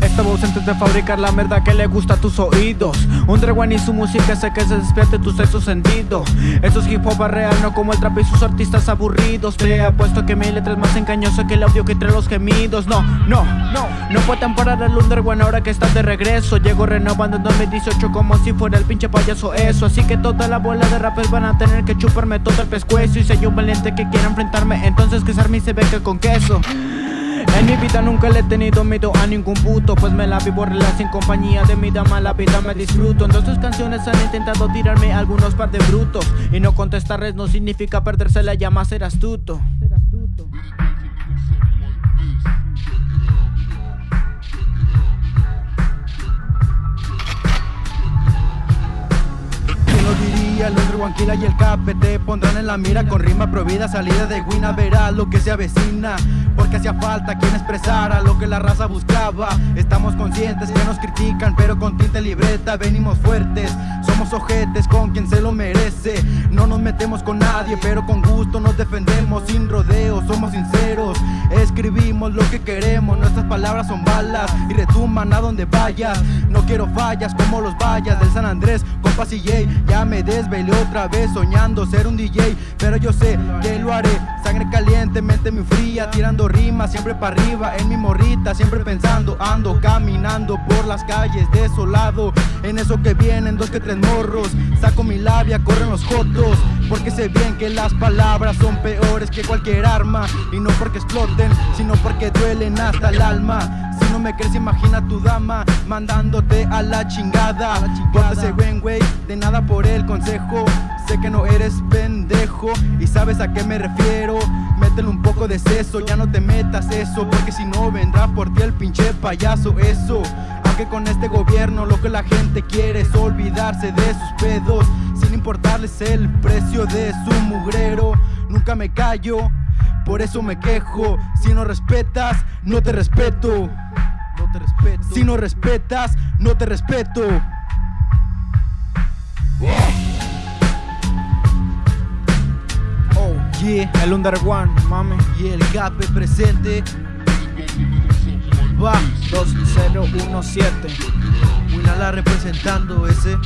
Estaba ausente de fabricar la merda que le gusta a tus oídos. Underone y su música hace que se despierte tu sexto sentido Esto es hip hop real, no como el trap y sus artistas aburridos. Te apuesto que mi letra es más engañosa que el audio que entre los gemidos. No, no, no, no pueden parar el Underone ahora que estás de regreso. Llego renovando en 2018 como si fuera el pinche payaso eso. Así que toda la bola de rappers van a tener que chuparme todo el pescuezo. Y si hay un valiente que quiera enfrentarme, entonces que Sarmi se venga con queso en mi vida nunca le he tenido miedo a ningún puto Pues me la vivo relax sin compañía de mi dama La vida me disfruto. En tus canciones han intentado tirarme algunos par de brutos. Y no contestarles no significa perderse la llama ser astuto Guanquila y el Cape te pondrán en la mira Con rima prohibida, salida de Guina Verá lo que se avecina. Porque hacía falta quien expresara lo que la raza buscaba. Estamos conscientes que nos critican pero con tinta libreta venimos fuertes. Somos ojetes con quien se lo merece. No nos metemos con nadie pero con gusto nos defendemos. Sin rodeos, somos sinceros Escribimos lo que queremos, nuestras palabras son balas Y retumban a donde vayas. No quiero fallas como los vallas del San Andrés Compas y ya me desvelé otra vez soñando ser un DJ Pero yo sé que lo haré Sangre caliente, mente muy fría Tirando rimas siempre para arriba En mi morrita siempre pensando Ando caminando por las calles desolado En eso que vienen dos que tres morros Saco mi labia, corren los jotos Porque sé bien que las palabras son peores que cualquier arma Y no porque exploten, sino porque duelen hasta el alma si no me crees, imagina tu dama mandándote a la chingada. ese buen güey, de nada por el consejo. Sé que no eres pendejo y sabes a qué me refiero. Métele un poco de seso, ya no te metas eso, porque si no vendrá por ti el pinche payaso. Eso, aunque con este gobierno lo que la gente quiere es olvidarse de sus pedos, sin importarles el precio de su mugrero. Nunca me callo por eso me quejo. Si no respetas, no te respeto. Si no respetas, no te respeto. Oh, yeah, el Under One, mami. Y el Gape presente. Va, 2017. Winala representando ese.